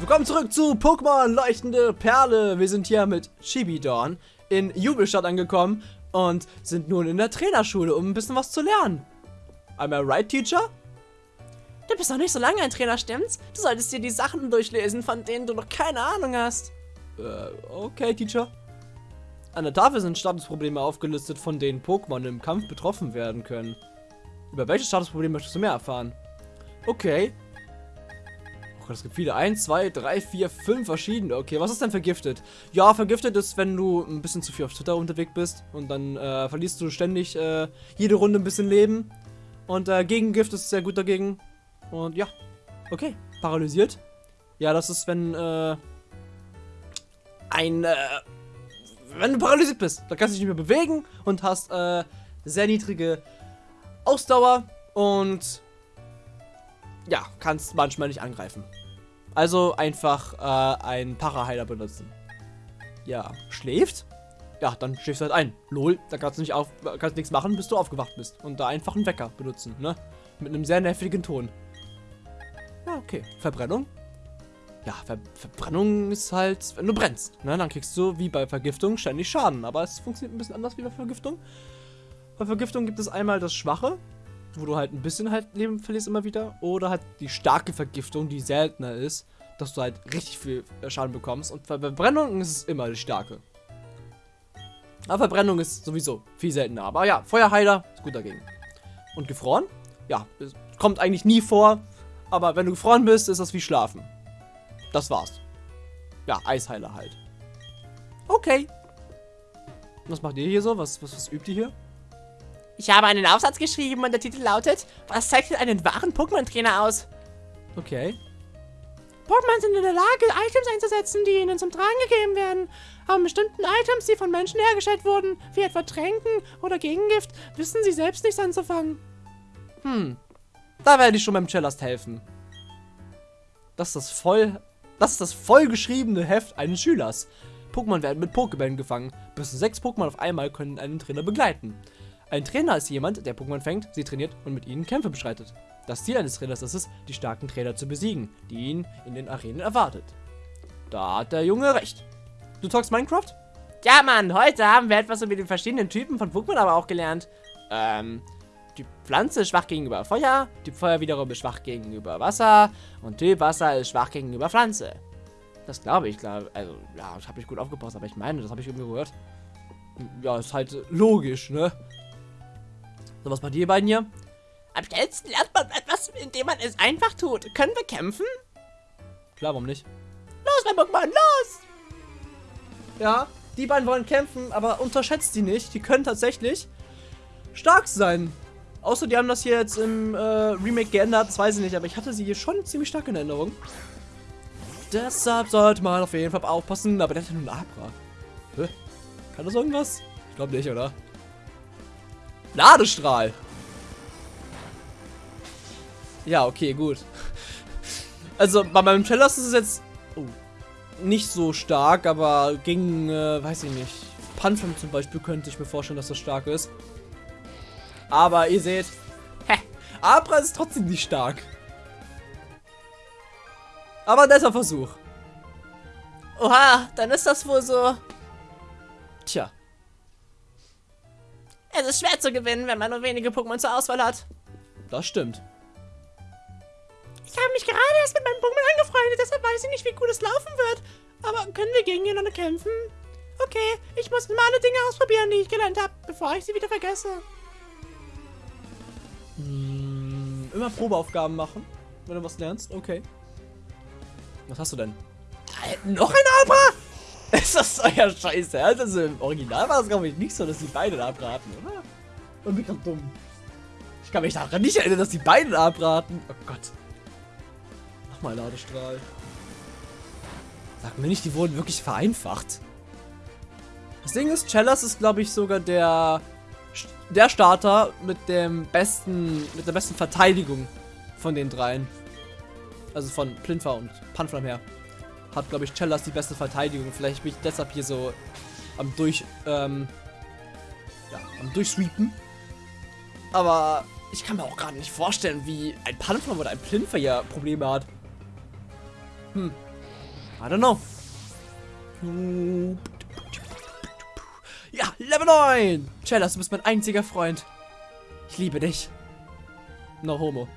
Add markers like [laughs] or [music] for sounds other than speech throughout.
Willkommen zurück zu Pokémon Leuchtende Perle. Wir sind hier mit Chibidorn in Jubelstadt angekommen und sind nun in der Trainerschule, um ein bisschen was zu lernen. I'm I right, Teacher? Du bist noch nicht so lange ein Trainer, stimmt's? Du solltest dir die Sachen durchlesen, von denen du noch keine Ahnung hast. Äh, okay, Teacher. An der Tafel sind Statusprobleme aufgelistet, von denen Pokémon im Kampf betroffen werden können. Über welche Statusprobleme möchtest du mehr erfahren? Okay. Gott, es gibt viele. 1, 2, 3, 4, 5 verschiedene. Okay, was ist denn vergiftet? Ja, vergiftet ist, wenn du ein bisschen zu viel auf Twitter unterwegs bist und dann äh, verlierst du ständig äh, jede Runde ein bisschen Leben. Und äh, Gegengift ist sehr gut dagegen. Und ja, okay. Paralysiert. Ja, das ist, wenn äh, ein, äh, wenn du paralysiert bist. Dann kannst du dich nicht mehr bewegen und hast äh, sehr niedrige Ausdauer und ja, kannst manchmal nicht angreifen. Also einfach äh, einen Paraheiler benutzen. Ja, schläft? Ja, dann schläfst du halt ein. Lol, da kannst du nicht auf, kannst nichts machen, bis du aufgewacht bist. Und da einfach einen Wecker benutzen, ne? Mit einem sehr nervigen Ton. Ja, okay. Verbrennung? Ja, Ver Verbrennung ist halt, wenn du brennst, ne? Dann kriegst du, wie bei Vergiftung, ständig Schaden. Aber es funktioniert ein bisschen anders wie bei Vergiftung. Bei Vergiftung gibt es einmal das Schwache, wo du halt ein bisschen halt Leben verlierst immer wieder. Oder halt die starke Vergiftung, die seltener ist, dass du halt richtig viel Schaden bekommst. Und bei Verbrennung ist es immer die starke. Aber Verbrennung ist sowieso viel seltener. Aber ja, Feuerheiler ist gut dagegen. Und gefroren? Ja, kommt eigentlich nie vor. Aber wenn du gefroren bist, ist das wie Schlafen. Das war's. Ja, Eisheiler halt. Okay. Was macht ihr hier so? Was, was, was übt ihr hier? Ich habe einen Aufsatz geschrieben und der Titel lautet, was zeichnet einen wahren Pokémon-Trainer aus? Okay. Pokémon sind in der Lage, Items einzusetzen, die ihnen zum Tragen gegeben werden. Aber bestimmten Items, die von Menschen hergestellt wurden, wie etwa Tränken oder Gegengift, wissen sie selbst nichts anzufangen. Hm. Da werde ich schon beim Cellast helfen. Das ist das voll... Das ist das vollgeschriebene Heft eines Schülers. Pokémon werden mit Pokébällen gefangen. Bis zu sechs Pokémon auf einmal können einen Trainer begleiten. Ein Trainer ist jemand, der Pokémon fängt, sie trainiert und mit ihnen Kämpfe bestreitet. Das Ziel eines Trainers ist es, die starken Trainer zu besiegen, die ihn in den Arenen erwartet. Da hat der Junge recht. Du talkst Minecraft? Ja, Mann, heute haben wir etwas über die verschiedenen Typen von Pokémon aber auch gelernt. Ähm, Typ Pflanze ist schwach gegenüber Feuer, Typ Feuer wiederum ist schwach gegenüber Wasser und Typ Wasser ist schwach gegenüber Pflanze. Das glaube ich, glaube Also, ja, ich habe nicht gut aufgepasst, aber ich meine, das habe ich irgendwie gehört. Ja, ist halt logisch, ne? So, was bei dir beiden hier? Am schnellsten lernt man etwas, indem man es einfach tut. Können wir kämpfen? Klar, warum nicht? Los, mein Pokémon, los! Ja, die beiden wollen kämpfen, aber unterschätzt die nicht. Die können tatsächlich stark sein. Außer die haben das hier jetzt im äh, Remake geändert, das weiß ich nicht, aber ich hatte sie hier schon ziemlich stark in Erinnerung. Deshalb sollte man auf jeden Fall aufpassen, aber der hat ja nur ein Abra. Hä? Kann das irgendwas? Ich glaube nicht, oder? Ladestrahl. Ja, okay, gut. Also bei meinem Cellas ist es jetzt oh, nicht so stark, aber gegen, äh, weiß ich nicht, Panflam zum Beispiel könnte ich mir vorstellen, dass das stark ist. Aber ihr seht, hä, Abra ist trotzdem nicht stark. Aber ein Versuch. Oha, dann ist das wohl so. Tja. Es ist schwer zu gewinnen, wenn man nur wenige Pokémon zur Auswahl hat. Das stimmt. Ich habe mich gerade erst mit meinem Pokémon angefreundet, deshalb weiß ich nicht, wie gut es laufen wird. Aber können wir gegeneinander kämpfen? Okay, ich muss mal alle Dinge ausprobieren, die ich gelernt habe, bevor ich sie wieder vergesse. Hm, immer Probeaufgaben machen, wenn du was lernst. Okay. Was hast du denn? Äh, noch ein Abra? Ist das euer Scheiße? Also im Original war es, glaube ich, nicht so, dass die beiden abraten, oder? Und bin grad dumm. Ich kann mich daran nicht erinnern, dass die beiden abraten. Oh Gott. Nochmal Ladestrahl. Sag mir nicht, die wurden wirklich vereinfacht. Das Ding ist, Chellas ist, glaube ich, sogar der der Starter mit dem besten, mit der besten Verteidigung von den dreien. Also von Plinfer und Panflam her hat, glaube ich, Cellas die beste Verteidigung. Vielleicht bin ich deshalb hier so am durch, ähm, ja, am durchsweepen. Aber ich kann mir auch gerade nicht vorstellen, wie ein Panflam oder ein Plinfer ja Probleme hat. Hm. I don't know. Ja, Level 9! Chellas, du bist mein einziger Freund. Ich liebe dich. No homo.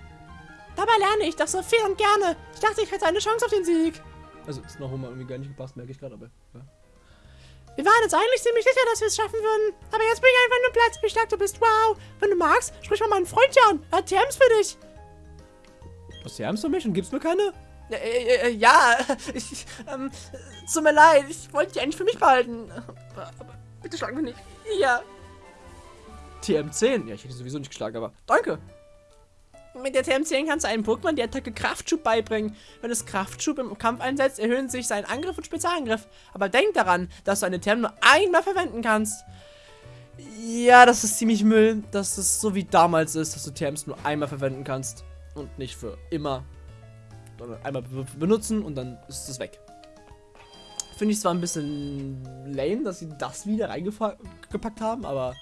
Dabei lerne ich doch so viel und gerne. Ich dachte, ich hätte eine Chance auf den Sieg. Also, ist No homo irgendwie gar nicht gepasst, merke ich gerade, aber. Ja. Wir waren uns eigentlich ziemlich sicher, dass wir es schaffen würden. Aber jetzt bin ich einfach nur Platz, wie stark du bist. Wow. Wenn du magst, sprich mal meinen Freund hier an. Er hat TMs für dich. Was TMs für mich und gibst mir keine? Äh, äh, äh, ja, [laughs] ich, ähm, tut mir leid. Ich wollte die eigentlich für mich behalten. Aber, aber bitte schlag mich nicht. Ja. TM10? Ja, ich hätte sowieso nicht geschlagen, aber danke. Mit der TM10 kannst du einem Pokémon die Attacke Kraftschub beibringen. Wenn es Kraftschub im Kampf einsetzt, erhöhen sich sein Angriff und Spezialangriff. Aber denk daran, dass du eine TM nur einmal verwenden kannst. Ja, das ist ziemlich Müll, dass es so wie damals ist, dass du TMs nur einmal verwenden kannst. Und nicht für immer. Sondern einmal benutzen und dann ist es weg. Finde ich zwar ein bisschen lame, dass sie das wieder reingepackt haben, aber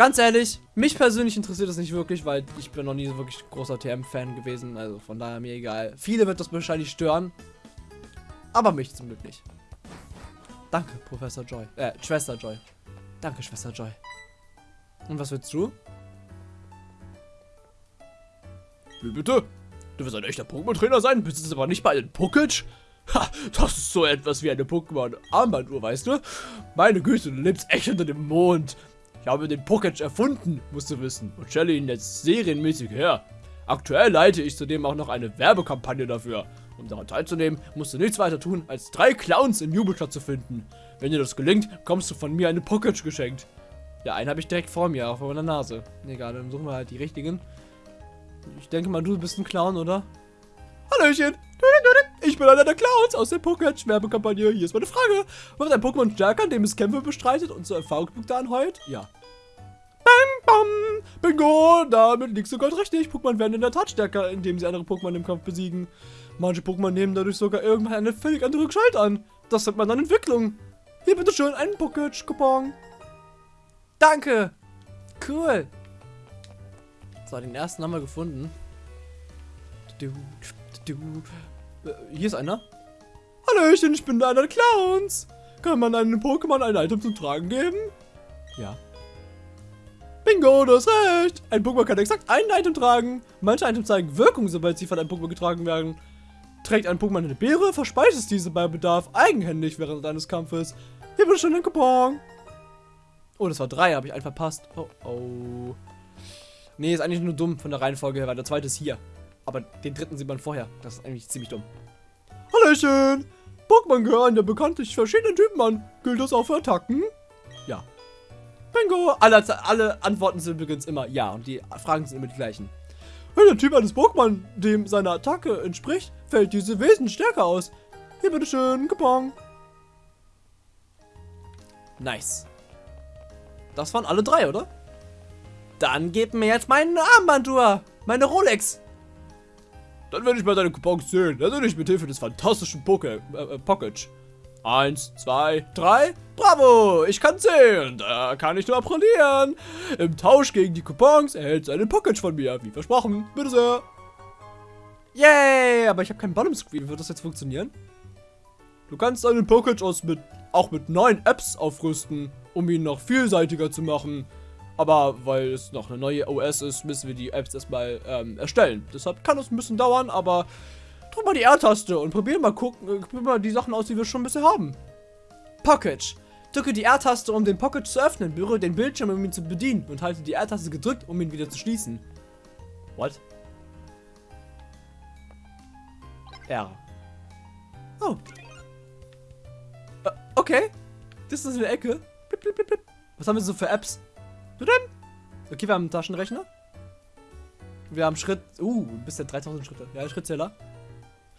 Ganz ehrlich, mich persönlich interessiert das nicht wirklich, weil ich bin noch nie so wirklich großer TM-Fan gewesen. Also von daher mir egal. Viele wird das wahrscheinlich stören. Aber mich zum Glück nicht. Danke, Professor Joy. Äh, Schwester Joy. Danke, Schwester Joy. Und was willst du? Wie bitte? Du wirst ein echter Pokémon-Trainer sein, bist es aber nicht bei den Puckage? Ha, das ist so etwas wie eine Pokémon-Armbanduhr, weißt du? Meine Güte, du lebst echt unter dem Mond. Ich habe den Pocket erfunden, musst du wissen, und stelle ihn jetzt serienmäßig her. Aktuell leite ich zudem auch noch eine Werbekampagne dafür. Um daran teilzunehmen, musst du nichts weiter tun, als drei Clowns im Jubelstadt zu finden. Wenn dir das gelingt, kommst du von mir eine Pocket geschenkt. Ja, einen habe ich direkt vor mir, auf meiner Nase. Egal, dann suchen wir halt die richtigen. Ich denke mal, du bist ein Clown, oder? Hallöchen! Ich bin einer der Clowns aus der Pokémon-Werbekampagne. Hier ist meine Frage. Wird ein Pokémon stärker, indem es Kämpfe bestreitet und so Erfahrungspunkte anheult? Ja. Bam, bam. Bingo, damit liegst du Gold richtig. Pokémon werden in der Tat stärker, indem sie andere Pokémon im Kampf besiegen. Manche Pokémon nehmen dadurch sogar irgendwann eine völlig andere Gestalt an. Das nennt man dann Entwicklung. Hier bitte schön einen Pocket-Coupon. Danke. Cool. So, den ersten haben wir gefunden. Du, du, äh, hier ist einer. Hallöchen, ich bin einer der Clowns. Kann man einem Pokémon ein Item zum Tragen geben? Ja. Bingo, du hast recht. Ein Pokémon kann exakt ein Item tragen. Manche Items zeigen Wirkung, sobald sie von einem Pokémon getragen werden. Trägt ein Pokémon eine Beere, verspeist es diese bei Bedarf eigenhändig während eines Kampfes. Hier bitte schon ein Coupon. Oh, das war drei, habe ich einen verpasst. Oh, oh. Nee, ist eigentlich nur dumm von der Reihenfolge her, weil der zweite ist hier. Aber den dritten sieht man vorher. Das ist eigentlich ziemlich dumm. Hallöchen! Pokémon gehören ja bekanntlich verschiedenen Typen an. Gilt das auch für Attacken? Ja. Bingo! Alle, alle Antworten sind übrigens immer ja und die Fragen sind immer die gleichen. Wenn der Typ eines Pokémon dem seine Attacke entspricht, fällt diese wesentlich stärker aus. Hier bitteschön, Coupon. Nice. Das waren alle drei, oder? Dann gib mir jetzt meine Armbanduhr. Meine Rolex. Dann werde ich mal deine Coupons zählen. Natürlich mit Hilfe des fantastischen Poke äh, Pocket. Eins, zwei, drei. Bravo, ich kann zählen. Da kann ich nur applaudieren. Im Tausch gegen die Coupons erhältst du einen Pocket von mir. Wie versprochen. Bitte sehr. Yay, aber ich habe keinen Bottom Screen. Wird das jetzt funktionieren? Du kannst deinen Pocket aus mit, auch mit neuen Apps aufrüsten, um ihn noch vielseitiger zu machen. Aber weil es noch eine neue OS ist, müssen wir die Apps erstmal ähm, erstellen. Deshalb kann es ein bisschen dauern, aber drück mal die R-Taste und probier mal gucken, äh, probier mal die Sachen aus, die wir schon bisher haben. Pocket. Drücke die R-Taste, um den Pocket zu öffnen, berühre den Bildschirm, um ihn zu bedienen und halte die R-Taste gedrückt, um ihn wieder zu schließen. What? R. Oh. Äh, okay. Das ist eine Ecke. Blip, blip, blip, Was haben wir so für Apps? Okay, wir haben einen Taschenrechner. Wir haben Schritt. Uh, bis zu 3000 Schritte. Ja, Schrittzähler.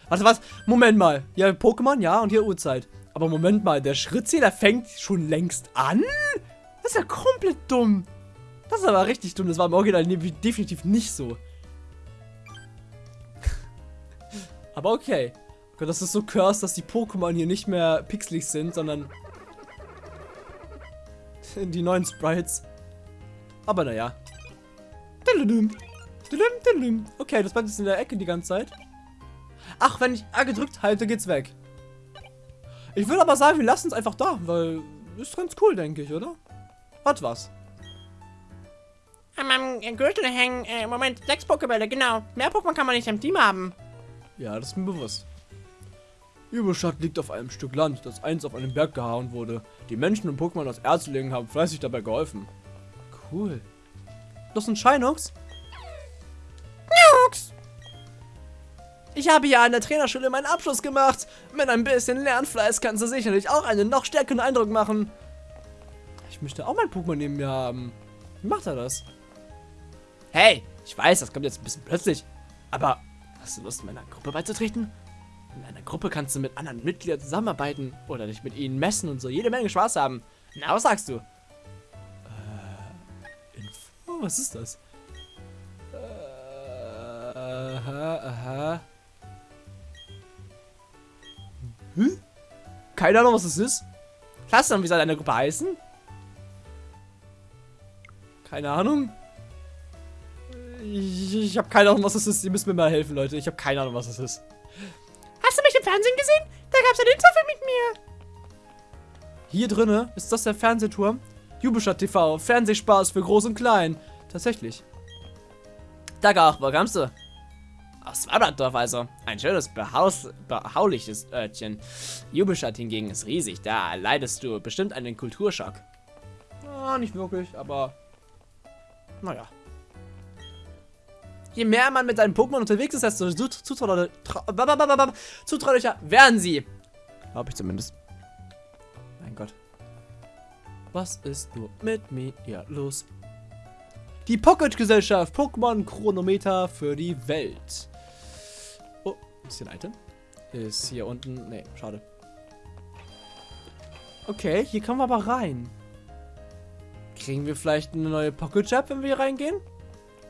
Warte, was? Moment mal. Ja, Pokémon, ja, und hier Uhrzeit. Aber Moment mal, der Schrittzähler fängt schon längst an? Das ist ja komplett dumm. Das ist aber richtig dumm. Das war im Original definitiv nicht so. [laughs] aber okay. Gott, das ist so cursed, dass die Pokémon hier nicht mehr pixelig sind, sondern [laughs] die neuen Sprites. Aber naja. Okay, das bleibt jetzt in der Ecke die ganze Zeit. Ach, wenn ich A gedrückt halte, geht's weg. Ich würde aber sagen, wir lassen es einfach da, weil ist ganz cool, denke ich, oder? Hat was. An meinem Gürtel hängen, äh, Moment, sechs Pokébälle, genau. Mehr Pokémon kann man nicht im Team haben. Ja, das ist mir bewusst. Überstadt liegt auf einem Stück Land, das einst auf einen Berg gehauen wurde. Die Menschen und Pokémon aus Erzlingen haben fleißig dabei geholfen. Cool. Das sind Shinox? Nux! Ich habe ja an der Trainerschule meinen Abschluss gemacht. Mit ein bisschen Lernfleiß kannst du sicherlich auch einen noch stärkeren Eindruck machen. Ich möchte auch mein Pokémon neben mir haben. Wie macht er das? Hey, ich weiß, das kommt jetzt ein bisschen plötzlich. Aber hast du Lust, meiner Gruppe beizutreten? In einer Gruppe kannst du mit anderen Mitgliedern zusammenarbeiten oder dich mit ihnen messen und so jede Menge Spaß haben. Na, was sagst du? Was ist das? Äh, aha, aha. Hm? Keine Ahnung, was das ist. Klasse, wie soll deine Gruppe heißen? Keine Ahnung. Ich, ich habe keine Ahnung, was das ist. Ihr müsst mir mal helfen, Leute. Ich habe keine Ahnung, was das ist. Hast du mich im Fernsehen gesehen? Da gab es ein Interview mit mir. Hier drinne ist das der Fernsehturm. Jubelstadt TV. Fernsehspaß für Groß und Klein. Tatsächlich. Dagach, wo kommst du? Aus Swablandorf also. Ein schönes, behaus, behauliches Örtchen. Jubelstadt hingegen ist riesig. Da leidest du bestimmt einen Kulturschock. Ah, nicht wirklich, aber... Naja. Je mehr man mit seinen Pokémon unterwegs ist, desto zutraulicher werden sie. Glaube ich zumindest. Mein Gott. Was ist nur mit mir los? Die Pocket-Gesellschaft. Pokémon-Chronometer für die Welt. Oh, ist hier ein Item? Ist hier unten. Nee, schade. Okay, hier kommen wir aber rein. Kriegen wir vielleicht eine neue Pocket-Jab, wenn wir hier reingehen?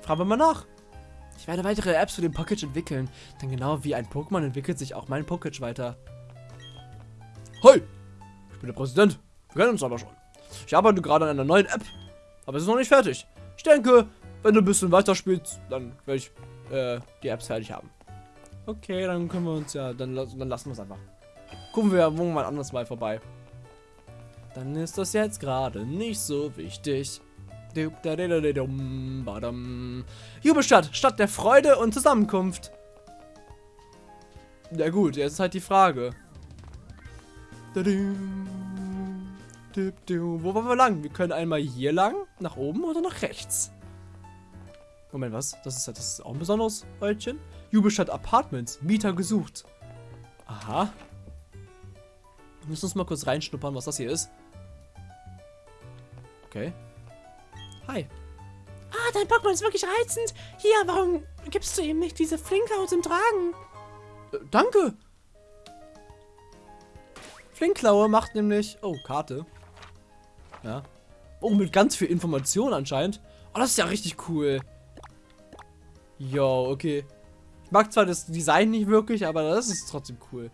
Fragen wir mal nach. Ich werde weitere Apps für den Pocket entwickeln. Denn genau wie ein Pokémon entwickelt sich auch mein Pocket weiter. Hi! Ich bin der Präsident. Wir kennen uns aber schon. Ich arbeite gerade an einer neuen App. Aber es ist noch nicht fertig. Ich denke, wenn du ein bisschen weiter spielst, dann werde ich äh, die Apps fertig haben. Okay, dann können wir uns ja, dann, dann lassen wir es einfach. Gucken wir irgendwann anders mal vorbei. Dann ist das jetzt gerade nicht so wichtig. Jubelstadt, Stadt der Freude und Zusammenkunft. Ja gut, jetzt ist halt die Frage. Wo wollen wir lang? Wir können einmal hier lang, nach oben oder nach rechts. Moment, was? Das ist, das ist auch ein besonderes Örtchen. Jubelstadt Apartments, Mieter gesucht. Aha. Wir müssen uns mal kurz reinschnuppern, was das hier ist. Okay. Hi. Ah, dein Pokémon ist wirklich reizend. Hier, warum gibst du ihm nicht diese Flinkhaut zum Tragen? Äh, danke. Flinkklaue macht nämlich... Oh, Karte. Ja. Oh, mit ganz viel Information anscheinend. Oh, das ist ja richtig cool. Jo, okay. Ich mag zwar das Design nicht wirklich, aber das ist trotzdem cool.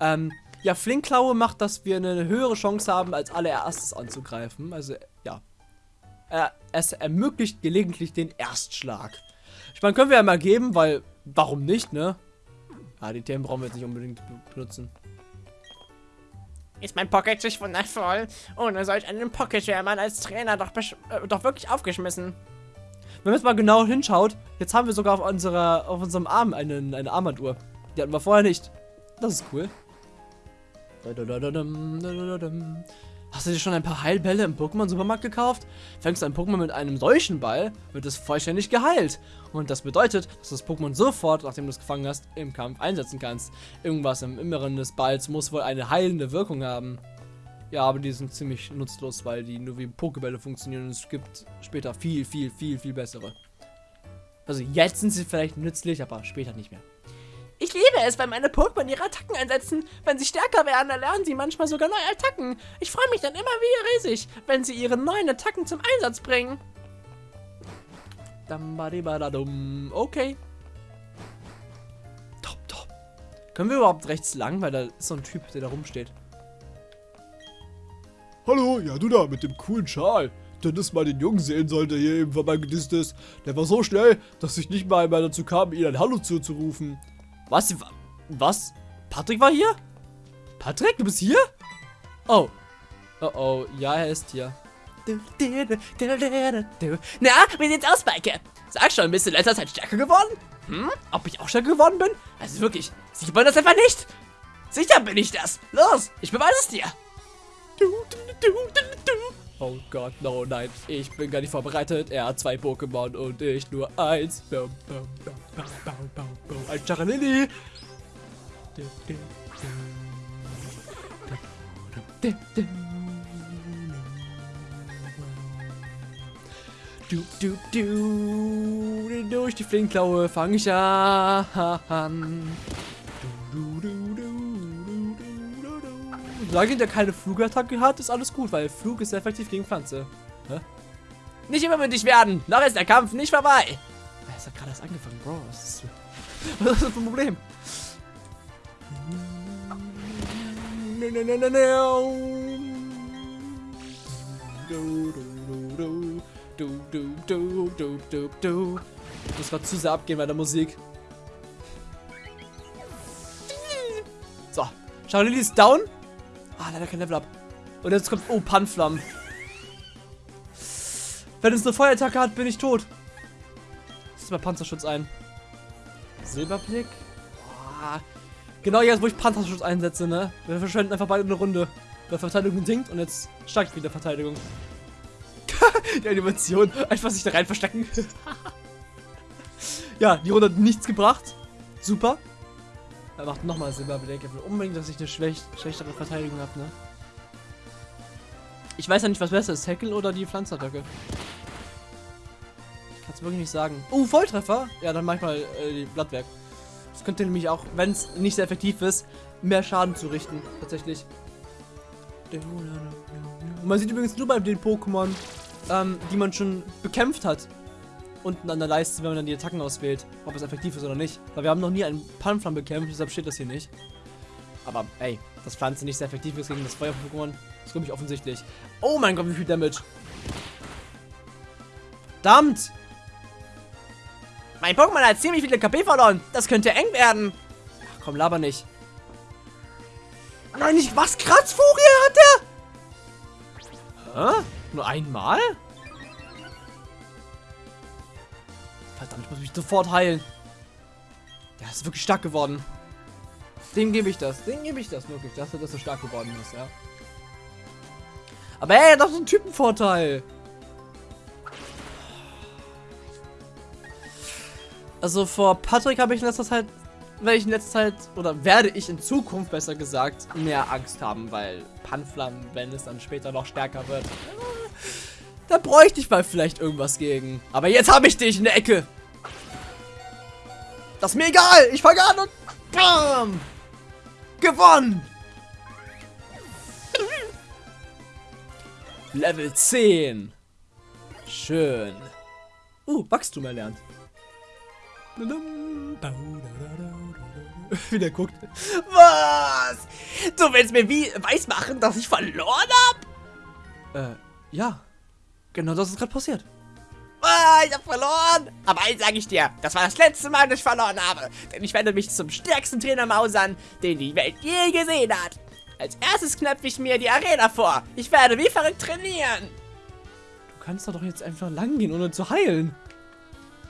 Ähm, ja, Flinkklaue macht, dass wir eine höhere Chance haben, als allererstes anzugreifen. Also, ja. Äh, es ermöglicht gelegentlich den Erstschlag. Ich meine, können wir ja mal geben, weil, warum nicht, ne? Ah, die Themen brauchen wir jetzt nicht unbedingt benutzen. Ist mein Pocket sich wundervoll. Ohne solch einen Pocket wäre man als Trainer doch, äh, doch wirklich aufgeschmissen. Wenn man jetzt mal genau hinschaut, jetzt haben wir sogar auf, unserer, auf unserem Arm einen, eine Armbanduhr. Die hatten wir vorher nicht. Das ist cool. Hast du dir schon ein paar Heilbälle im Pokémon-Supermarkt gekauft? Fängst du ein Pokémon mit einem solchen Ball, wird es vollständig geheilt. Und das bedeutet, dass das Pokémon sofort, nachdem du es gefangen hast, im Kampf einsetzen kannst. Irgendwas im Inneren des Balls muss wohl eine heilende Wirkung haben. Ja, aber die sind ziemlich nutzlos, weil die nur wie Pokébälle funktionieren und es gibt später viel, viel, viel, viel bessere. Also jetzt sind sie vielleicht nützlich, aber später nicht mehr. Ich liebe es, wenn meine Pokémon ihre Attacken einsetzen. Wenn sie stärker werden, erlernen sie manchmal sogar neue Attacken. Ich freue mich dann immer wieder riesig, wenn sie ihre neuen Attacken zum Einsatz bringen. Okay. Top, top. Können wir überhaupt rechts lang? Weil da ist so ein Typ, der da rumsteht. Hallo, ja du da mit dem coolen Schal. Dennis mal den Jungen sehen sollte, hier eben vorbeigedisst ist. Der war so schnell, dass ich nicht mal einmal dazu kam, ihm ein Hallo zuzurufen. Was? Was? Patrick war hier? Patrick, du bist hier? Oh. Oh oh, ja, er ist hier. Na, wie sieht's aus, Maike? Sag schon, bist du in letzter Zeit stärker geworden? Hm? Ob ich auch stärker geworden bin? Also wirklich, sieht man das einfach nicht? Sicher bin ich das. Los, ich beweise es dir. Oh Gott, no, nein. Ich bin gar nicht vorbereitet. Er hat zwei Pokémon und ich nur eins. Ein Charalili. Du, du, du, durch die Flinkklaue fange ich an. Solange der keine Flugattacke hat, ist alles gut, weil Flug ist sehr effektiv gegen Pflanze. Hä? Nicht übermütig werden. Noch ist der Kampf nicht vorbei. Es hat gerade erst angefangen, Bro. Was ist, [laughs] was ist das für ein Problem? Ich muss gerade zu sehr abgehen bei der Musik. So. Charlie ist down. Ah, leider kein Level up. Und jetzt kommt. Oh, Panflammen. Wenn es eine Feuerattacke hat, bin ich tot. Setz mal Panzerschutz ein. Silberblick. Boah. Genau jetzt, wo ich Panzerschutz einsetze, ne? Wir verschwenden einfach beide eine Runde. Weil Verteidigung sinkt und jetzt steigt wieder Verteidigung. [laughs] die Animation. Einfach sich da rein verstecken. [laughs] ja, die Runde hat nichts gebracht. Super. Er macht nochmal Silberblick. Er will unbedingt, dass ich eine schwäch schlechtere Verteidigung habe, ne? Ich weiß ja nicht, was besser ist. Heckle oder die Pflanzattacke. Ich kann es wirklich nicht sagen. Oh, Volltreffer. Ja, dann manchmal äh, die Blattwerk. Das könnte nämlich auch, wenn es nicht sehr effektiv ist, mehr Schaden zurichten. Tatsächlich. Und man sieht übrigens nur bei den Pokémon, ähm, die man schon bekämpft hat. Unten an der Leiste, wenn man dann die Attacken auswählt, ob es effektiv ist oder nicht. Weil wir haben noch nie einen Panflam bekämpft, deshalb steht das hier nicht. Aber ey, dass Pflanze nicht sehr effektiv ist gegen das Feuer-Pokémon, ist glaube ich offensichtlich. Oh mein Gott, wie viel Damage. Verdammt! Mein Pokémon hat ziemlich viele KP verloren. Das könnte eng werden. Ach komm, laber nicht. Nein, nicht was? Kratzfurie hat er? Hä? Nur einmal? Verdammt, ich muss mich sofort heilen. Der ist wirklich stark geworden. Dem gebe ich das. Dem gebe ich das wirklich, dass er das so stark geworden ist, ja. Aber ey, das ist ein Typenvorteil. Also vor Patrick habe ich in letzter Zeit, werde ich in letzter Zeit, oder werde ich in Zukunft besser gesagt, mehr Angst haben, weil Panflam, wenn es dann später noch stärker wird, da bräuchte ich mal vielleicht irgendwas gegen. Aber jetzt habe ich dich in der Ecke. Das ist mir egal. Ich fange an und bam. Gewonnen. Level 10. Schön. Uh, Wachstum erlernt. [laughs] Wie der guckt. Was? Du willst mir wie weiß machen, dass ich verloren hab? Äh, ja. Genau das ist gerade passiert. Ah, ich hab verloren. Aber eins sage ich dir, das war das letzte Mal, dass ich verloren habe. Denn ich werde mich zum stärksten Trainer mausern, den die Welt je gesehen hat. Als erstes knöpfe ich mir die Arena vor. Ich werde wie verrückt trainieren. Du kannst doch jetzt einfach lang gehen, ohne zu heilen.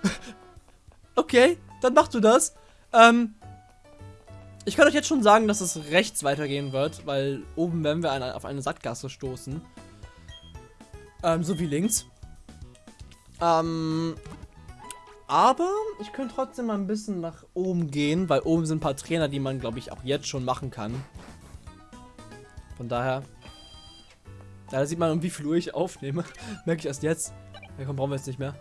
[laughs] okay, dann machst du das. Ähm, ich kann euch jetzt schon sagen, dass es rechts weitergehen wird, weil oben werden wir eine, auf eine Sackgasse stoßen. Ähm, so wie links. Ähm, aber ich könnte trotzdem mal ein bisschen nach oben gehen, weil oben sind ein paar Trainer, die man, glaube ich, auch jetzt schon machen kann. Von daher. Da sieht man, wie viel Uhr ich aufnehme. [laughs] Merke ich erst jetzt. Ja, komm, brauchen wir jetzt nicht mehr.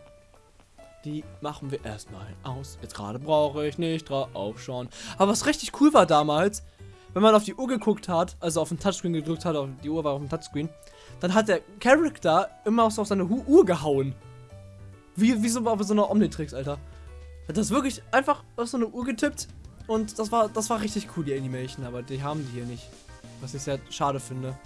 Die machen wir erstmal aus. Jetzt gerade brauche ich nicht drauf schauen. Aber was richtig cool war damals, wenn man auf die Uhr geguckt hat, also auf den Touchscreen gedrückt hat, auf die Uhr war auf dem Touchscreen, dann hat der Charakter immer so auf seine Uhr gehauen. Wie, wie so auf so einer Omnitrix, Alter. Hat das wirklich einfach auf so eine Uhr getippt und das war, das war richtig cool, die Animation, aber die haben die hier nicht. Was ich sehr schade finde.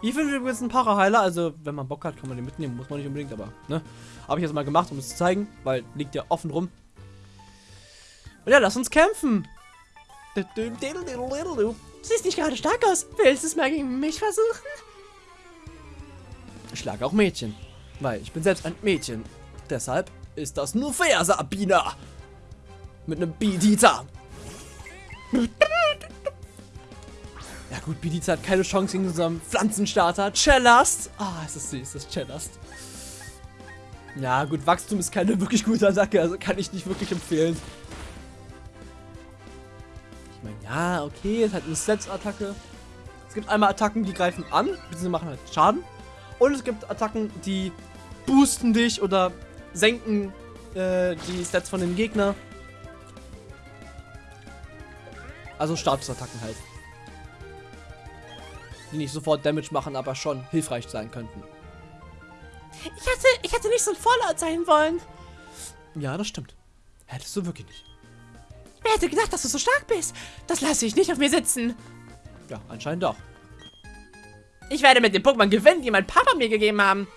Hier finden wir übrigens einen Paraheiler, also wenn man Bock hat, kann man den mitnehmen, muss man nicht unbedingt, aber, ne? Habe ich jetzt mal gemacht, um es zu zeigen, weil liegt ja offen rum. Und ja, lass uns kämpfen! Du siehst nicht gerade stark aus. Willst du es mal gegen mich versuchen? Ich schlage auch Mädchen. Weil ich bin selbst ein Mädchen. Deshalb ist das nur fair, Sabina. Mit einem Bidita. Ja gut, Bidita hat keine Chance gegen unserem Pflanzenstarter. Cellast. Ah, es ist süß, das Cellast. Ja gut, Wachstum ist keine wirklich gute Attacke, also kann ich nicht wirklich empfehlen. Ich meine, ja, okay, es hat eine Sets-Attacke. Es gibt einmal Attacken, die greifen an, beziehungsweise machen halt Schaden. Und es gibt Attacken, die boosten dich oder senken äh, die Stats von dem Gegner. Also Statusattacken halt. Die nicht sofort Damage machen, aber schon hilfreich sein könnten. Ich hätte, ich hätte nicht so ein Fallout sein wollen. Ja, das stimmt. Hättest du wirklich nicht. Wer hätte gedacht, dass du so stark bist? Das lasse ich nicht auf mir sitzen. Ja, anscheinend doch. Ich werde mit den Pokémon gewinnen, die mein Papa mir gegeben haben.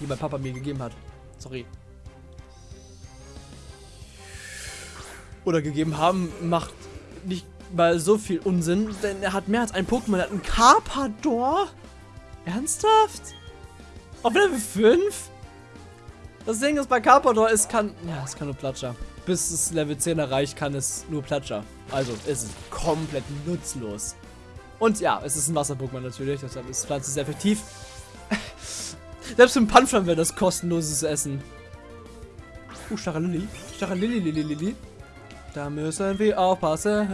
Die mein Papa mir gegeben hat. Sorry. Oder gegeben haben, macht nicht mal so viel Unsinn, denn er hat mehr als ein Pokémon. Er hat einen Carpador. Ernsthaft? Auf Level 5? Das Ding ist bei Carpador, es kann. Ja, es kann nur Platscher. Bis es Level 10 erreicht, kann es nur Platscher. Also ist es komplett nutzlos. Und ja, es ist ein Wasser-Pokémon natürlich, deshalb ist Pflanze sehr effektiv. Selbst im Panflam wäre das kostenloses Essen. Uh, Staralilli. Staralilli, Lili, Lili. Da müssen wir aufpassen.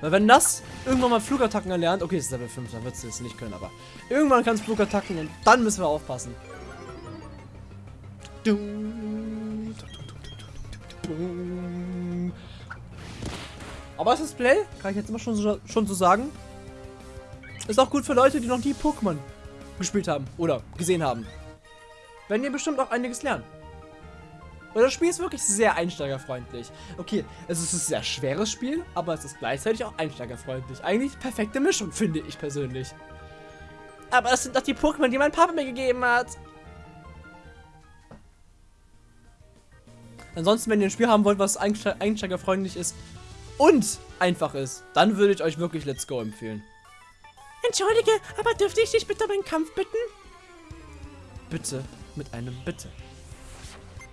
Weil wenn das irgendwann mal Flugattacken erlernt, okay, es ist Level 5, dann wird es nicht können, aber irgendwann kann es Flugattacken und dann müssen wir aufpassen. Aber das Display, kann ich jetzt immer schon so, schon so sagen, ist auch gut für Leute, die noch nie Pokémon gespielt haben oder gesehen haben. Wenn ihr bestimmt auch einiges lernen. Weil das Spiel ist wirklich sehr einsteigerfreundlich. Okay, es ist ein sehr schweres Spiel, aber es ist gleichzeitig auch einsteigerfreundlich. Eigentlich perfekte Mischung, finde ich persönlich. Aber es sind doch die Pokémon, die mein Papa mir gegeben hat. Ansonsten, wenn ihr ein Spiel haben wollt, was einste einsteigerfreundlich ist und einfach ist, dann würde ich euch wirklich Let's Go empfehlen. Entschuldige, aber dürfte ich dich bitte um einen Kampf bitten? Bitte mit einem Bitte.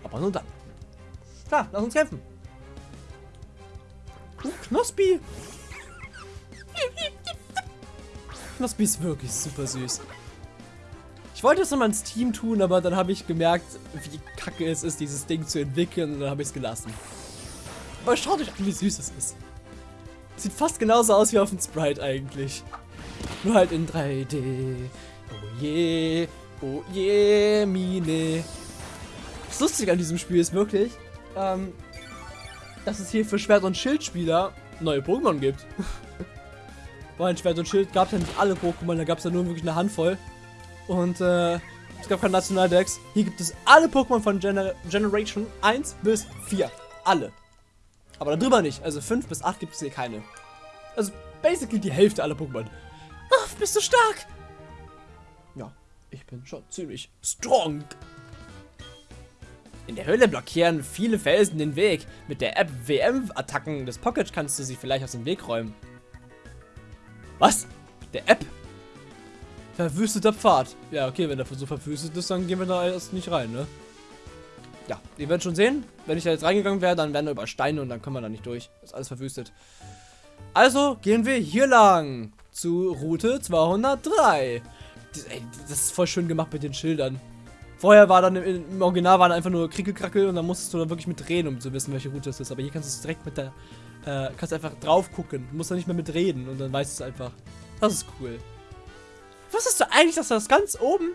Aber nur dann. Klar, lass uns kämpfen. Uh, Knospi. [laughs] Knospi ist wirklich super süß. Ich wollte es nochmal ins Team tun, aber dann habe ich gemerkt, wie kacke es ist, dieses Ding zu entwickeln und dann habe ich es gelassen. Aber schaut euch an, wie süß es ist. Sieht fast genauso aus wie auf dem Sprite eigentlich. Nur halt in 3D. Oh je, oh je, Mine. Das Lustige an diesem Spiel ist wirklich, ähm, dass es hier für Schwert- und Schildspieler neue Pokémon gibt. [laughs] Weil Schwert und Schild gab es ja nicht alle Pokémon, da gab es ja nur wirklich eine Handvoll. Und äh, es gab kein Nationaldex. Hier gibt es alle Pokémon von Gener Generation 1 bis 4. Alle. Aber darüber nicht. Also 5 bis 8 gibt es hier keine. Also basically die Hälfte aller Pokémon. Bist du stark? Ja, ich bin schon ziemlich strong. In der Höhle blockieren viele Felsen den Weg. Mit der App WM-Attacken des Pocket kannst du sie vielleicht aus dem Weg räumen. Was? Der App? Verwüsteter Pfad. Ja, okay, wenn der so verwüstet ist, dann gehen wir da erst nicht rein, ne? Ja, ihr werdet schon sehen. Wenn ich da jetzt reingegangen wäre, dann wären da über Steine und dann kommen wir da nicht durch. Das ist alles verwüstet. Also gehen wir hier lang. Zu Route 203. Das, ist voll schön gemacht mit den Schildern. Vorher war dann im, im Original waren einfach nur Krickelkrackel und dann musstest du dann wirklich mit reden, um zu wissen, welche Route es ist. Aber hier kannst du es direkt mit der, äh, kannst einfach drauf gucken. Du musst dann nicht mehr mit reden und dann weißt du es einfach. Das ist cool. Wusstest du eigentlich, dass das ganz oben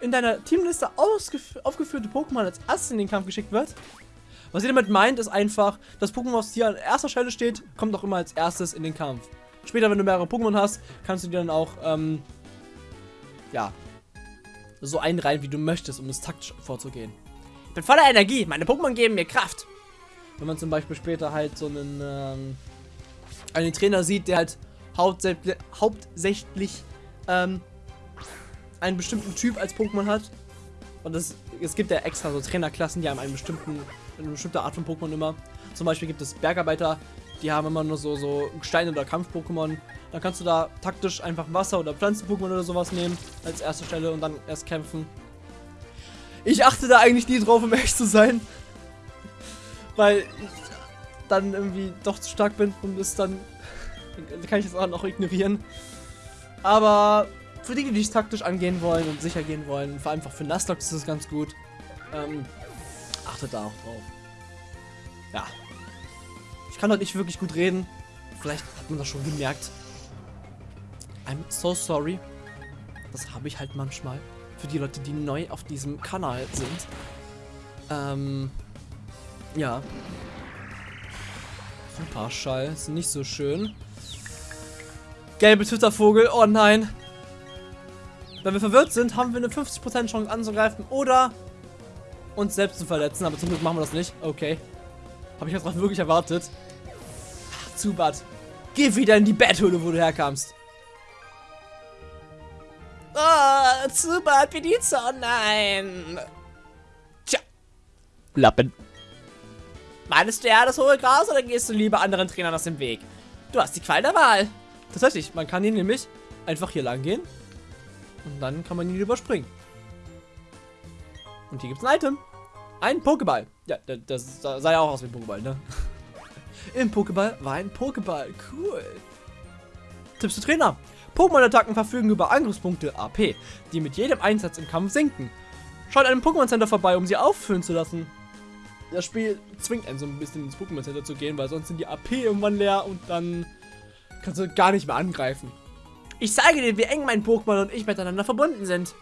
in deiner Teamliste aufgeführte Pokémon als erstes in den Kampf geschickt wird? Was ihr damit meint, ist einfach, das Pokémon, was hier an erster Stelle steht, kommt auch immer als erstes in den Kampf. Später, wenn du mehrere Pokémon hast, kannst du die dann auch, ähm, ja, so einreihen, wie du möchtest, um es taktisch vorzugehen. Ich bin voller Energie. Meine Pokémon geben mir Kraft. Wenn man zum Beispiel später halt so einen, ähm, einen Trainer sieht, der halt hauptsächlich, hauptsächlich ähm, einen bestimmten Typ als Pokémon hat. Und das, es gibt ja extra so Trainerklassen, die haben einen bestimmten eine bestimmte Art von Pokémon immer. Zum Beispiel gibt es Bergarbeiter, die haben immer nur so, so Stein- oder Kampf-Pokémon. Dann kannst du da taktisch einfach Wasser- oder Pflanzen-Pokémon oder sowas nehmen als erste Stelle und dann erst kämpfen. Ich achte da eigentlich nie drauf, um echt zu sein. [laughs] Weil ich dann irgendwie doch zu stark bin und es dann, kann ich es auch noch ignorieren. Aber für die, die es taktisch angehen wollen und sicher gehen wollen, vor allem einfach für Nuzlocke ist es ganz gut. Ähm, achtet da auch drauf. Ja. Ich kann heute nicht wirklich gut reden. Vielleicht hat man das schon gemerkt. I'm so sorry. Das habe ich halt manchmal. Für die Leute, die neu auf diesem Kanal sind. Ähm, ja. Superschall. Ist nicht so schön. Gelbe Twittervogel. Oh nein. Wenn wir verwirrt sind, haben wir eine 50% Chance anzugreifen oder uns selbst zu verletzen. Aber zum Glück machen wir das nicht. Okay. Habe ich jetzt drauf wirklich erwartet. Zubat. Geh wieder in die Betthöhle, wo du herkamst. Oh, Zubat, Pizza, oh nein. Tja. Lappen. Meinst du ja das hohe Gras oder gehst du lieber anderen Trainern aus dem Weg? Du hast die Qual der Wahl. Tatsächlich, man kann hier nämlich einfach hier lang gehen. Und dann kann man ihn überspringen. Und hier gibt es ein Item. Ein Pokéball. Ja, das, sah ja auch aus wie ein Pokéball, ne? [laughs] Im Pokéball war ein Pokéball. Cool. Tipps zu Trainer. Pokémon-Attacken verfügen über Angriffspunkte AP, die mit jedem Einsatz im Kampf sinken. Schaut einem Pokémon Center vorbei, um sie auffüllen zu lassen. Das Spiel zwingt einen so ein bisschen ins Pokémon Center zu gehen, weil sonst sind die AP irgendwann leer und dann kannst du gar nicht mehr angreifen. Ich zeige dir, wie eng mein Pokémon und ich miteinander verbunden sind.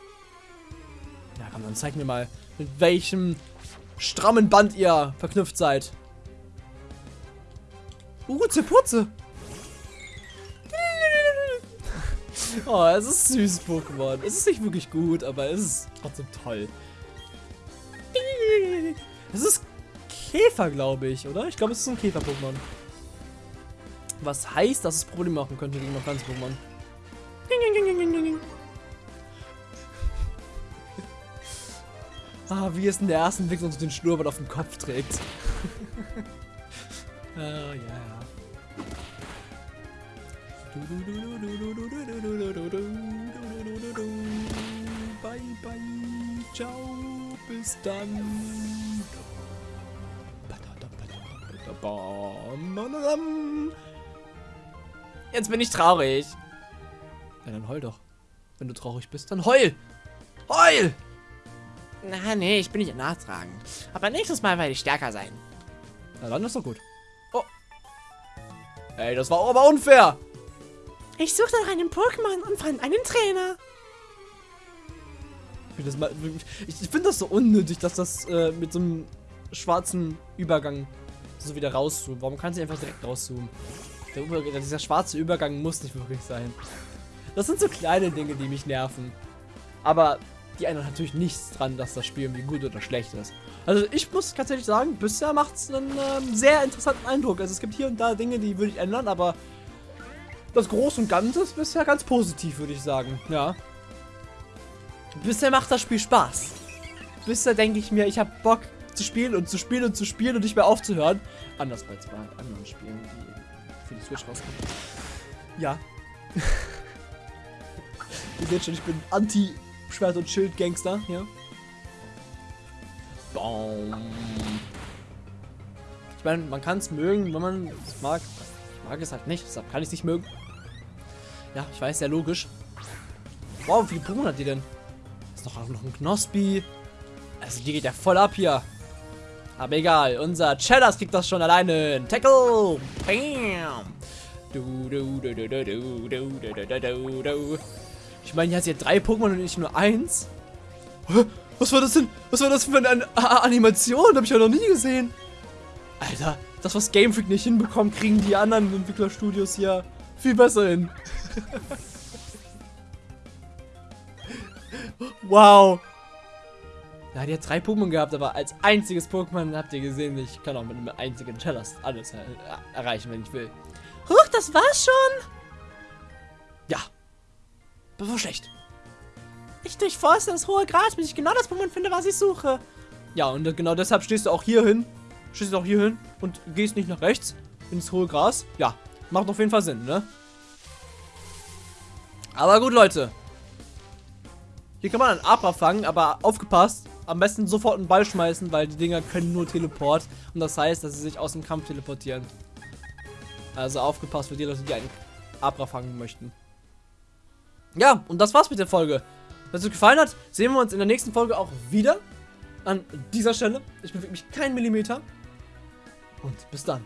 Komm, dann zeig mir mal, mit welchem strammen Band ihr verknüpft seid. Urze Putze. [laughs] Oh, es ist süß, Pokémon. Es ist nicht wirklich gut, aber es ist trotzdem toll. Es ist Käfer, glaube ich, oder? Ich glaube, es ist ein Käfer-Pokémon. Was heißt, dass es Probleme machen könnte gegen ein Pflanzen-Pokémon. Ah, wie es in der ersten Entwicklung so den Schnurrbart auf dem Kopf trägt. [laughs] Ah, ja, ja. Bye, bye. Ciao. Bis dann. Jetzt bin ich traurig. Ja, dann heul doch. Wenn du traurig bist, dann heul! Heul! Na, nee, ich bin nicht nachtragend. Aber nächstes Mal werde ich stärker sein. Na dann ist doch gut. Oh. Ey, das war aber unfair. Ich suchte nach einem Pokémon und fand einen Trainer. Ich finde das, so unnötig, dass das äh, mit so einem schwarzen Übergang so wieder rauszoomt. Warum kann sie einfach direkt rauszoomen? Der Über dieser schwarze Übergang muss nicht wirklich sein. Das sind so kleine Dinge, die mich nerven. Aber die ändern natürlich nichts dran, dass das Spiel irgendwie gut oder schlecht ist. Also ich muss tatsächlich sagen, bisher macht es einen ähm, sehr interessanten Eindruck. Also es gibt hier und da Dinge, die würde ich ändern, aber das Große und Ganze ist bisher ganz positiv, würde ich sagen. Ja. Bisher macht das Spiel Spaß. Bisher denke ich mir, ich habe Bock zu spielen und zu spielen und zu spielen und nicht mehr aufzuhören. Anders als bei anderen Spielen, die für die Switch rauskommen. Ja. [laughs] Ihr seht schon, ich bin Anti-Schwert- und Schild-Gangster, ja. Baum. Ich meine, man kann es mögen, wenn man es mag. Ich mag es halt nicht, deshalb kann ich es nicht mögen. Ja, ich weiß, sehr logisch. Wow, wie viele Pokémon hat die denn? Ist noch, noch ein Knospi. Also die geht ja voll ab hier. Aber egal, unser Cheddars kriegt das schon alleine hin. Tackle! Bam! Du, du, du, du, du, du, du, du, du, du, du. Ich meine, hier hat sie drei Pokémon und nicht nur eins. Was war das denn? Was war das für eine Animation? Hab ich ja noch nie gesehen. Alter, das, was Game Freak nicht hinbekommt, kriegen die anderen Entwicklerstudios hier viel besser hin. [laughs] wow. Ja, die hat drei Pokémon gehabt, aber als einziges Pokémon habt ihr gesehen, ich kann auch mit einem einzigen Chellast alles er erreichen, wenn ich will. Huch, das war's schon. Ja. War schlecht. Ich durchforste das hohe Gras, bis ich genau das Pokémon finde, was ich suche. Ja, und genau deshalb stehst du auch hier hin schießt auch hier hin und gehst nicht nach rechts ins hohe Gras. Ja, macht auf jeden Fall Sinn, ne? Aber gut, Leute. Hier kann man einen Abra fangen, aber aufgepasst. Am besten sofort einen Ball schmeißen, weil die Dinger können nur Teleport. Und das heißt, dass sie sich aus dem Kampf teleportieren. Also aufgepasst für die Leute, die einen Abra fangen möchten. Ja, und das war's mit der Folge. Wenn es euch gefallen hat, sehen wir uns in der nächsten Folge auch wieder. An dieser Stelle. Ich bewege mich keinen Millimeter. Und bis dann.